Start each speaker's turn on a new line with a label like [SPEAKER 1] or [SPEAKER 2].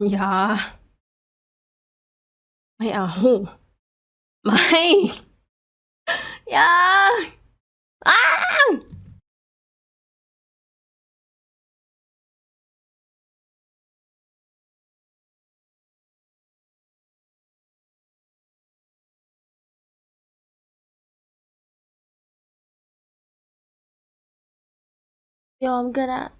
[SPEAKER 1] Dạ. Mày à, ẩu. Mày. Dạ. À. Yo, I'm good at